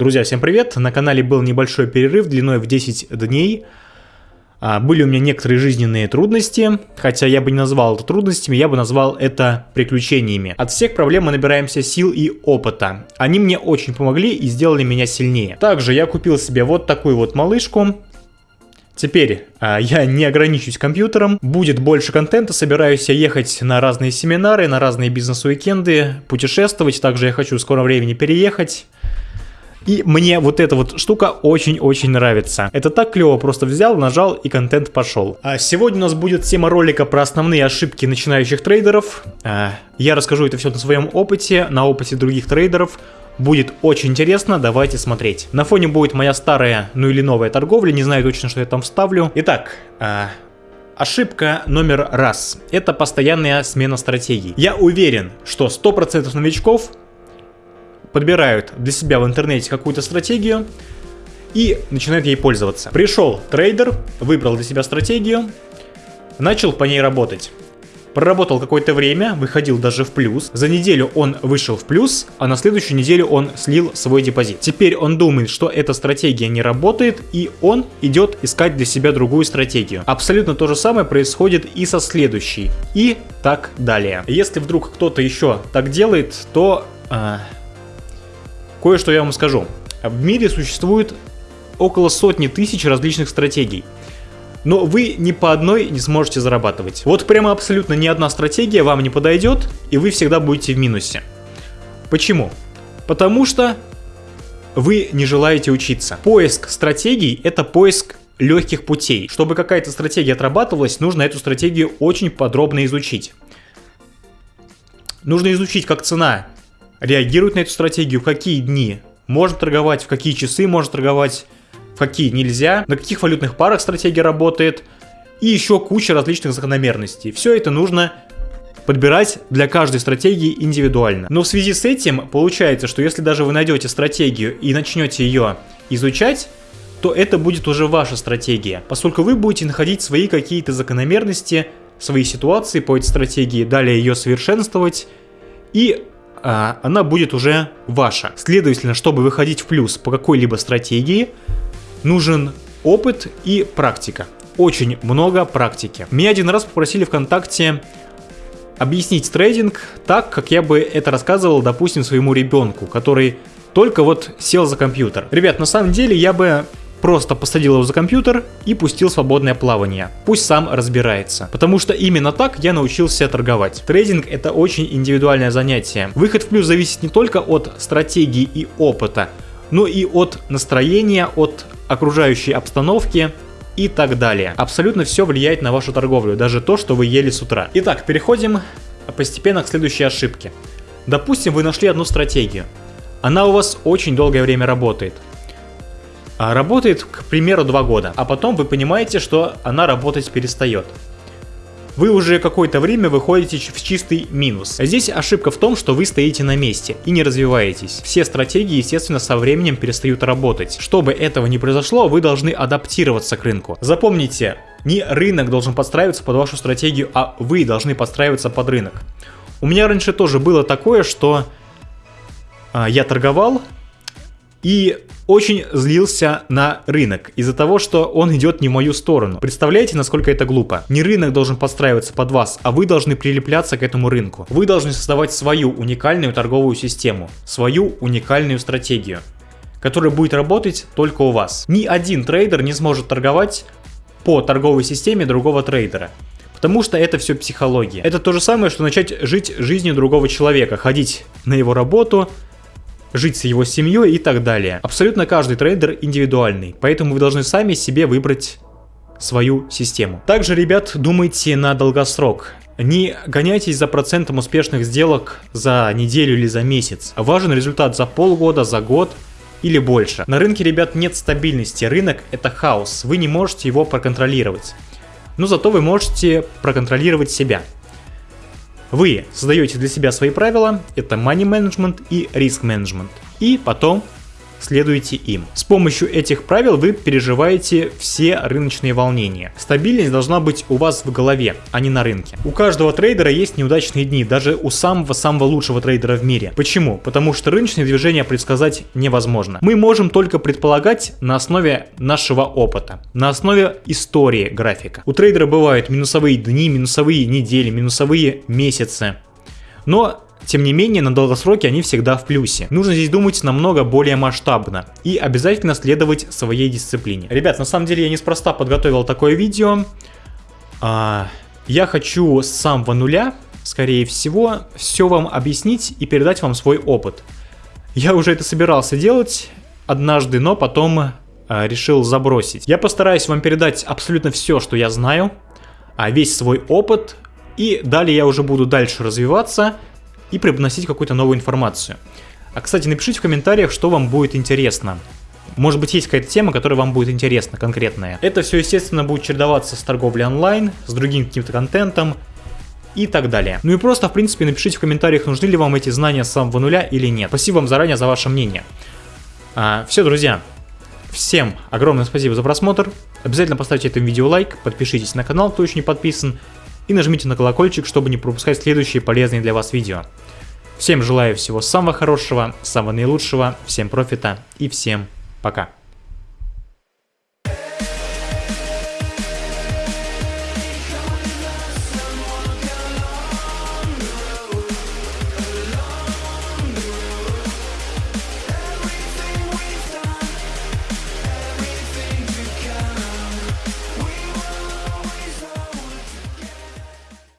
Друзья, всем привет! На канале был небольшой перерыв длиной в 10 дней. А, были у меня некоторые жизненные трудности, хотя я бы не назвал это трудностями, я бы назвал это приключениями. От всех проблем мы набираемся сил и опыта. Они мне очень помогли и сделали меня сильнее. Также я купил себе вот такую вот малышку. Теперь а, я не ограничусь компьютером, будет больше контента, собираюсь я ехать на разные семинары, на разные бизнес-уикенды, путешествовать, также я хочу в скором времени переехать. И мне вот эта вот штука очень-очень нравится. Это так клево, просто взял, нажал и контент пошел. А сегодня у нас будет тема ролика про основные ошибки начинающих трейдеров. А, я расскажу это все на своем опыте, на опыте других трейдеров. Будет очень интересно, давайте смотреть. На фоне будет моя старая, ну или новая торговля, не знаю точно, что я там вставлю. Итак, а, Ошибка номер раз. Это постоянная смена стратегий. Я уверен, что 100% новичков подбирают для себя в интернете какую-то стратегию и начинают ей пользоваться. Пришел трейдер, выбрал для себя стратегию, начал по ней работать. Проработал какое-то время, выходил даже в плюс. За неделю он вышел в плюс, а на следующую неделю он слил свой депозит. Теперь он думает, что эта стратегия не работает, и он идет искать для себя другую стратегию. Абсолютно то же самое происходит и со следующей. И так далее. Если вдруг кто-то еще так делает, то... Э, Кое-что я вам скажу. В мире существует около сотни тысяч различных стратегий. Но вы ни по одной не сможете зарабатывать. Вот прямо абсолютно ни одна стратегия вам не подойдет, и вы всегда будете в минусе. Почему? Потому что вы не желаете учиться. Поиск стратегий – это поиск легких путей. Чтобы какая-то стратегия отрабатывалась, нужно эту стратегию очень подробно изучить. Нужно изучить, как цена реагирует на эту стратегию, в какие дни можно торговать, в какие часы можно торговать, в какие нельзя, на каких валютных парах стратегия работает и еще куча различных закономерностей. Все это нужно подбирать для каждой стратегии индивидуально. Но в связи с этим получается, что если даже вы найдете стратегию и начнете ее изучать, то это будет уже ваша стратегия, поскольку вы будете находить свои какие-то закономерности, свои ситуации по этой стратегии, далее ее совершенствовать и она будет уже ваша. Следовательно, чтобы выходить в плюс по какой-либо стратегии, нужен опыт и практика. Очень много практики. Меня один раз попросили ВКонтакте объяснить трейдинг так, как я бы это рассказывал, допустим, своему ребенку, который только вот сел за компьютер. Ребят, на самом деле я бы Просто посадил его за компьютер и пустил свободное плавание. Пусть сам разбирается. Потому что именно так я научился торговать. Трейдинг это очень индивидуальное занятие. Выход в плюс зависит не только от стратегии и опыта, но и от настроения, от окружающей обстановки и так далее. Абсолютно все влияет на вашу торговлю, даже то, что вы ели с утра. Итак, переходим постепенно к следующей ошибке. Допустим, вы нашли одну стратегию. Она у вас очень долгое время работает. А, работает, к примеру, два года, а потом вы понимаете, что она работать перестает. Вы уже какое-то время выходите в чистый минус. Здесь ошибка в том, что вы стоите на месте и не развиваетесь. Все стратегии, естественно, со временем перестают работать. Чтобы этого не произошло, вы должны адаптироваться к рынку. Запомните, не рынок должен подстраиваться под вашу стратегию, а вы должны подстраиваться под рынок. У меня раньше тоже было такое, что а, я торговал, и очень злился на рынок из-за того, что он идет не в мою сторону. Представляете, насколько это глупо? Не рынок должен подстраиваться под вас, а вы должны прилепляться к этому рынку. Вы должны создавать свою уникальную торговую систему, свою уникальную стратегию, которая будет работать только у вас. Ни один трейдер не сможет торговать по торговой системе другого трейдера. Потому что это все психология. Это то же самое, что начать жить жизнью другого человека, ходить на его работу, жить с его семьей и так далее. Абсолютно каждый трейдер индивидуальный, поэтому вы должны сами себе выбрать свою систему. Также, ребят, думайте на долгосрок. Не гоняйтесь за процентом успешных сделок за неделю или за месяц. Важен результат за полгода, за год или больше. На рынке, ребят, нет стабильности. Рынок это хаос. Вы не можете его проконтролировать. Но зато вы можете проконтролировать себя. Вы создаете для себя свои правила, это money management и risk management. И потом следуйте им. С помощью этих правил вы переживаете все рыночные волнения. Стабильность должна быть у вас в голове, а не на рынке. У каждого трейдера есть неудачные дни, даже у самого-самого лучшего трейдера в мире. Почему? Потому что рыночные движения предсказать невозможно. Мы можем только предполагать на основе нашего опыта, на основе истории графика. У трейдера бывают минусовые дни, минусовые недели, минусовые месяцы. Но тем не менее, на долгосроке они всегда в плюсе. Нужно здесь думать намного более масштабно и обязательно следовать своей дисциплине. Ребят, на самом деле я неспроста подготовил такое видео. А, я хочу с самого нуля, скорее всего, все вам объяснить и передать вам свой опыт. Я уже это собирался делать однажды, но потом а, решил забросить. Я постараюсь вам передать абсолютно все, что я знаю, а весь свой опыт, и далее я уже буду дальше развиваться и преподносить какую-то новую информацию. А, кстати, напишите в комментариях, что вам будет интересно. Может быть, есть какая-то тема, которая вам будет интересна, конкретная. Это все, естественно, будет чередоваться с торговлей онлайн, с другим каким-то контентом и так далее. Ну и просто, в принципе, напишите в комментариях, нужны ли вам эти знания с самого нуля или нет. Спасибо вам заранее за ваше мнение. А, все, друзья, всем огромное спасибо за просмотр. Обязательно поставьте этому видео лайк, подпишитесь на канал, кто еще не подписан, и нажмите на колокольчик, чтобы не пропускать следующие полезные для вас видео. Всем желаю всего самого хорошего, самого наилучшего, всем профита и всем пока.